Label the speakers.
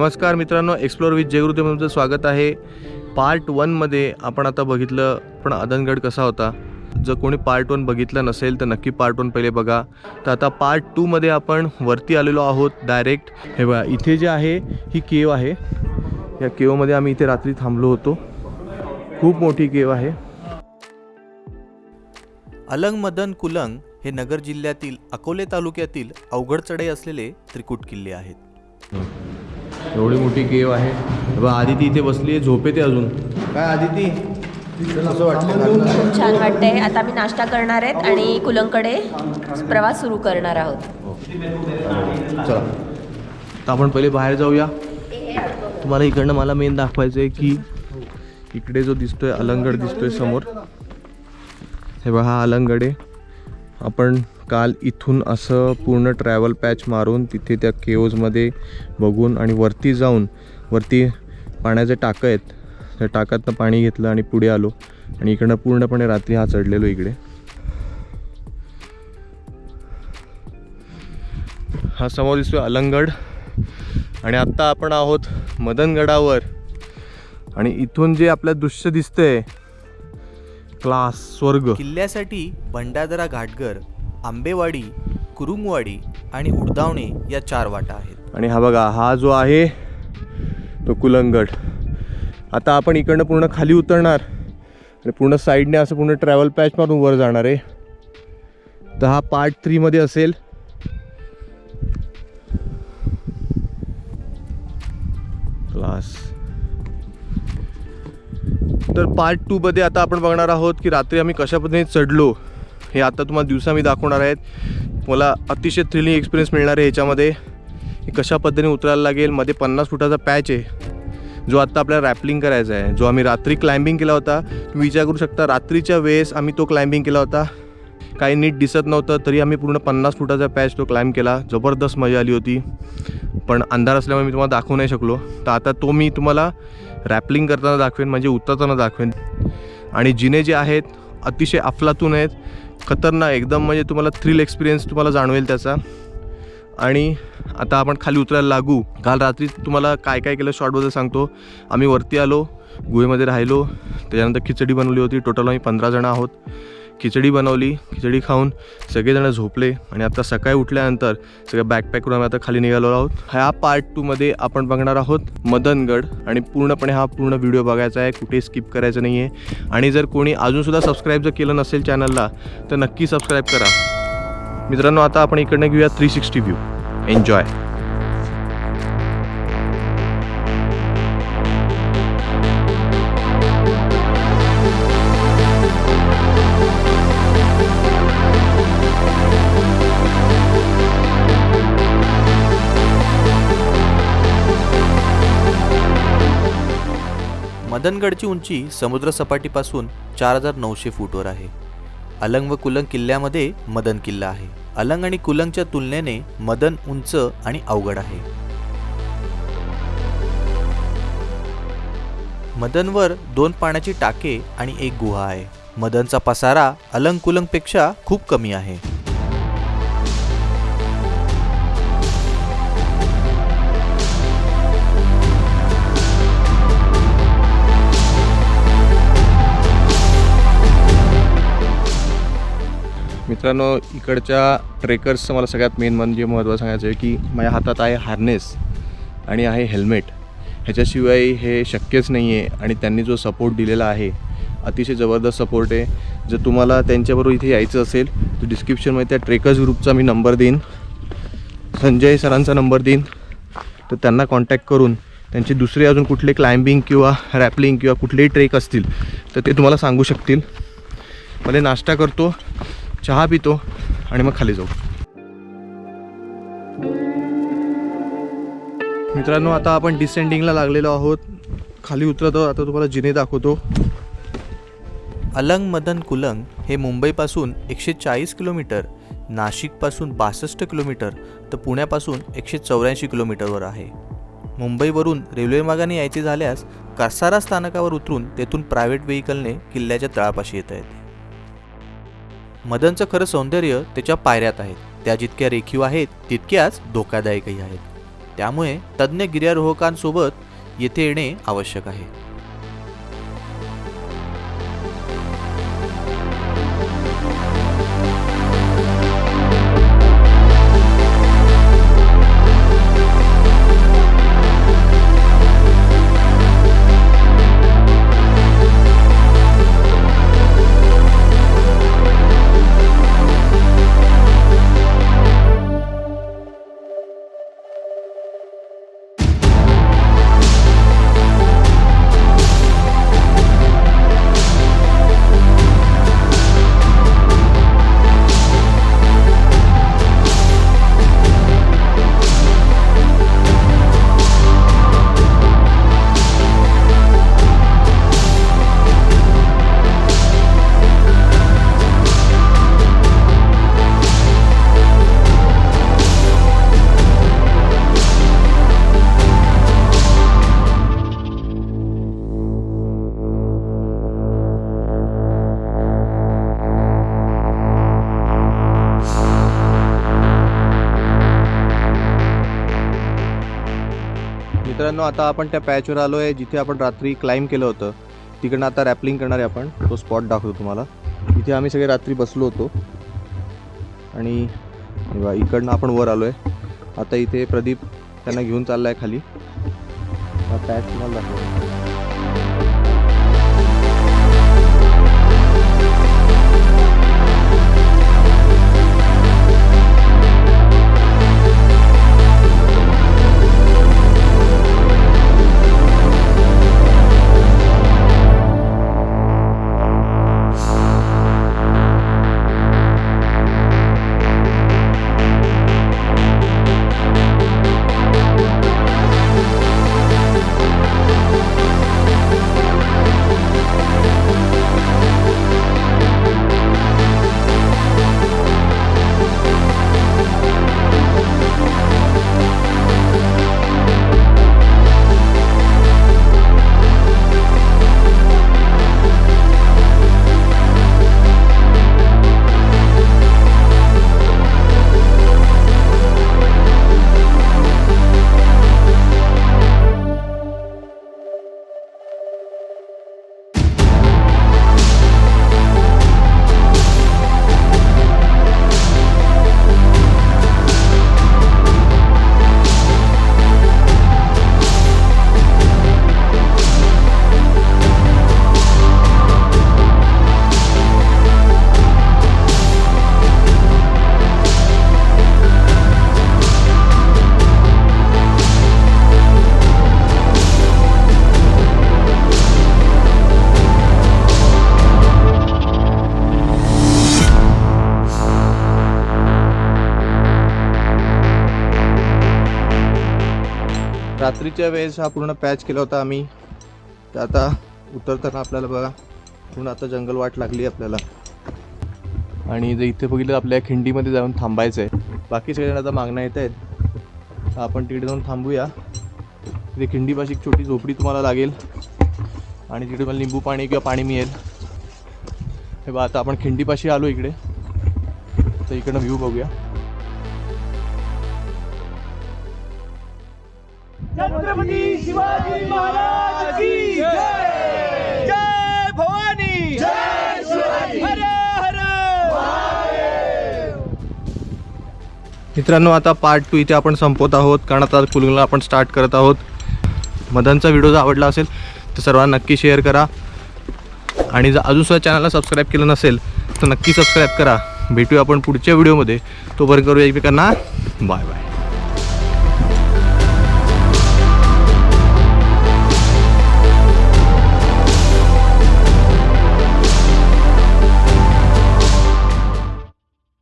Speaker 1: नमस्कार मित्रांनो explore with Jai Gurudev तुमचं स्वागत आहे. पार्ट वनमध्ये आपण आता बघितलं पण अदनगड कसा होता? जर कोणी पार्ट वन बघितलं नसेल तर नक्की पार्ट वन पहिले बघा. तर आता पार्ट टूमध्ये आपण वरती आलेलो आहोत डायरेक्ट हे बघा इथे जे आहे ही केव आहे. या केवमध्ये आम्ही इथे रात्री थांबलो होतो. खूप मोठी केव आहे.
Speaker 2: अलंग मदन कुलंग हे नगर जिल्ह्यातील अकोले तालुक्यातील अवघड चढाई असलेले त्रिकूट किल्ले आहेत.
Speaker 1: एवढी मोठी केव आहे. बघा आदिती इथे बसली आहे झोपेते अजून. काय आदिती? असं वाटतं
Speaker 3: खूप छान वाटतंय. आता आम्ही नाश्ता करणार आहेत आणि कुलंकडे प्रवास सुरू करणार आहोत.
Speaker 1: चला. तर आपण पहिले बाहेर जाऊया. तुम्हाला इकडनं मला मेन दाखवायचं आहे की इकडे जो दिसतोय अलंगड दिसतोय समोर. हे बघा हा अलंगड आहे. आपण काल इथून असं पूर्ण ट्रॅव्हल पॅच मारून तिथे त्या केव्जमध्ये बघून आणि वरती जाऊन वरती पाण्याचे टाकं आहेत. त्या टाकातनं पाणी घेतलं आणि पुढे आलो. आणि इकडनं पूर्णपणे रात्री हा चढलेलो इकडे. हा समोर दिसतोय अलंगड आणि आत्ता आपण आहोत मदनगडावर. आणि इथून जे आपलं दृश्य दिसतंय क्लास स्वर्ग.
Speaker 2: किल्ल्यासाठी भंडारदरा घाटगर आंबेवाडी कुरुंगवाडी आणि उडदावणे या चार वाटा आहेत.
Speaker 1: आणि हा बघा हा जो आहे तो कुलंगड आता आपण इकडनं पूर्ण खाली उतरणार आणि पूर्ण साईडने असं पूर्ण ट्रॅव्हल पॅच मारून वर जाणार आहे. तर हा पार्ट थ्रीमध्ये असेल. क्लास तर पार्ट टूमध्ये आता आपण बघणार आहोत की रात्री आम्ही कशा पद्धतीने चढलो. हे आता तुम्हाला दिवसा मी दाखवणार आहेत. मला अतिशय थ्रिलिंग एक्सपिरियन्स मिळणार आहे ह्याच्यामध्ये की कशा पद्धतीने उतरायला लागेल? मध्ये पन्नास फुटाचा पॅच आहे. जो आत्ता आपल्याला रॅपलिंग करायचा आहे. जो आम्ही रात्री क्लाइम्बिंग केला होता. तुम्ही विचार करू शकता रात्रीच्या वेळेस आम्ही तो क्लाइम्बिंग केला होता. काही नीट दिसत नव्हतं तरी आम्ही पूर्ण पन्नास फुटाचा पॅच तो क्लाइम्ब केला. जबरदस्त मजा आली होती. पण अंधार असल्यामुळे मी तुम्हाला दाखवू नाही शकलो. तर आता तो मी तुम्हाला रॅपलिंग करताना दाखवेन म्हणजे उतरताना दाखवेन. आणि जिने जे आहेत अतिशय अफलातून आहेत. खतरनाक एकदम म्हणजे तुम्हाला थ्रिल एक्सपिरियन्स तुम्हाला जाणवेल त्याचा. आणि आता आपण खाली उतरायला लागू. काल रात्री तुम्हाला काय काय केलं शॉर्टबद्दल सांगतो. आम्ही वरती आलो गुहेमध्ये राहिलो. त्याच्यानंतर खिचडी बनवली होती. टोटल आम्ही पंधरा जणं आहोत. खिचडी बनवली खिचडी खाऊन सगळेजण झोपले आणि आता सकाळी उठल्यानंतर सगळं बॅकपॅक करून आम्ही आता खाली निघालो आहोत. ह्या पार्ट टूमध्ये आपण बघणार आहोत मदनगड आणि पूर्णपणे हा पूर्ण व्हिडिओ बघायचा आहे कुठे स्किप करायचं नाही आहे आणि जर कोणी अजूनसुद्धा सबस्क्राईब जर केलं नसेल चॅनलला तर नक्की सबस्क्राईब करा. मित्रांनो आता आपण इकडनं घेऊया थ्री सिक्स्टी व्ह्यू एन्जॉय
Speaker 2: मदनगडची उंची समुद्रसपाटीपासून चार हजार नऊशे फूटवर आहे. अलंग व कुलंग किल्ल्यामध्ये मदन किल्ला आहे. अलंग आणि कुलंगच्या तुलनेने मदन उंच आणि अवघड आहे. मदनवर दोन पाण्याची टाके आणि एक गुहा आहे. मदनचा पसारा अलंग कुलंगपेक्षा खूप कमी आहे.
Speaker 1: मित्रांनो इकडच्या ट्रेकर्सचं मला सगळ्यात मेन म्हणजे महत्त्व सांगायचं आहे की माझ्या हातात आहे हार्नेस आणि आहे हेल्मेट ह्याच्याशिवाय हे शक्यच नाही आहे आणि त्यांनी जो सपोर्ट दिलेला आहे अतिशय जबरदस्त सपोर्ट आहे. जर तुम्हाला त्यांच्याबरोबर इथे यायचं असेल तर डिस्क्रिप्शनमध्ये त्या ट्रेकर्स ग्रुपचा मी नंबर देईन. संजय सरांचा नंबर देईन. तर त्यांना कॉन्टॅक्ट करून त्यांचे दुसरे अजून कुठले क्लाइम्बिंग किंवा रॅपलिंग किंवा कुठलेही ट्रेक असतील तर ते तुम्हाला सांगू शकतील. मला नाश्ता करतो. चहा पितो आणि मग खाली जाऊ. मित्रांनो आता आपण डिसेंडिंगला लागलेलो आहोत. खाली उतरतो आता तुम्हाला जिने दाखवतो.
Speaker 2: अलंग मदन कुलंग हे मुंबईपासून एकशे चाळीस किलोमीटर नाशिकपासून बासष्ट किलोमीटर तर पुण्यापासून एकशे चौऱ्याऐंशी किलोमीटरवर आहे. मुंबईवरून रेल्वेमार्गाने यायचे झाल्यास कासारा स्थानकावर उतरून तेथून प्रायव्हेट व्हेकलने किल्ल्याच्या तळापाशी येता येते. मदनचं खरं सौंदर्य त्याच्या पायऱ्यात आहेत त्या जितक्या रेखीव आहेत तितक्याच धोकादायकही आहेत. त्यामुळे तज्ज्ञ गिर्यारोहकांसोबत येथे येणे आवश्यक आहे.
Speaker 1: मित्रांनो आता आपण त्या पॅचवर आलो आहे जिथे आपण रात्री क्लाइंब केलं होतं. तिकडनं आता रॅपलिंग करणार आहे आपण. तो स्पॉट दाखवतो तुम्हाला. इथे आम्ही सगळे रात्री बसलो होतो. आणि इकडनं आपण वर आलो आहे आता इथे प्रदीप त्यांना घेऊन चालला आहे खाली पॅच तुम्हाला दाखवतो. मागच्या वेळेस हा पूर्ण पॅच केला होता आम्ही. तर आता उतरताना आपल्याला बघा पूर्ण आता जंगल वाट लागली आहे आपल्याला. आणि जर इथे बघितलं आपल्या खिंडीमध्ये जाऊन थांबायचं आहे बाकी सगळ्यांना आता मागण्या येत आहेत. तर आपण तिकडे जाऊन थांबूया. तिथे खिंडीपाशी एक छोटी झोपडी तुम्हाला लागेल. आणि तिकडे मला लिंबू पाणी किंवा पाणी मिळेल. हे बा आता आपण खिंडीपाशी आलो इकडे. तर इकडनं व्ह्यू बघूया.
Speaker 4: छत्रपती शिवाजी महाराज की जय! जय भवानी! जय शिवाजी! हर हर!
Speaker 1: मित्रांनो आता पार्ट टू इथे आपण संपवत आहोत कारण आता कुलूला आपण स्टार्ट करत आहोत. मदनचा व्हिडिओ जर आवडला असेल तर सर्वांना नक्की शेअर करा. आणि जर अजून सुद्धा चॅनलला सबस्क्राईब केलं नसेल तर नक्की सबस्क्राईब करा. भेटूया आपण पुढच्या व्हिडिओमध्ये तोपर्यंत करूया एकमेकांना. Bye bye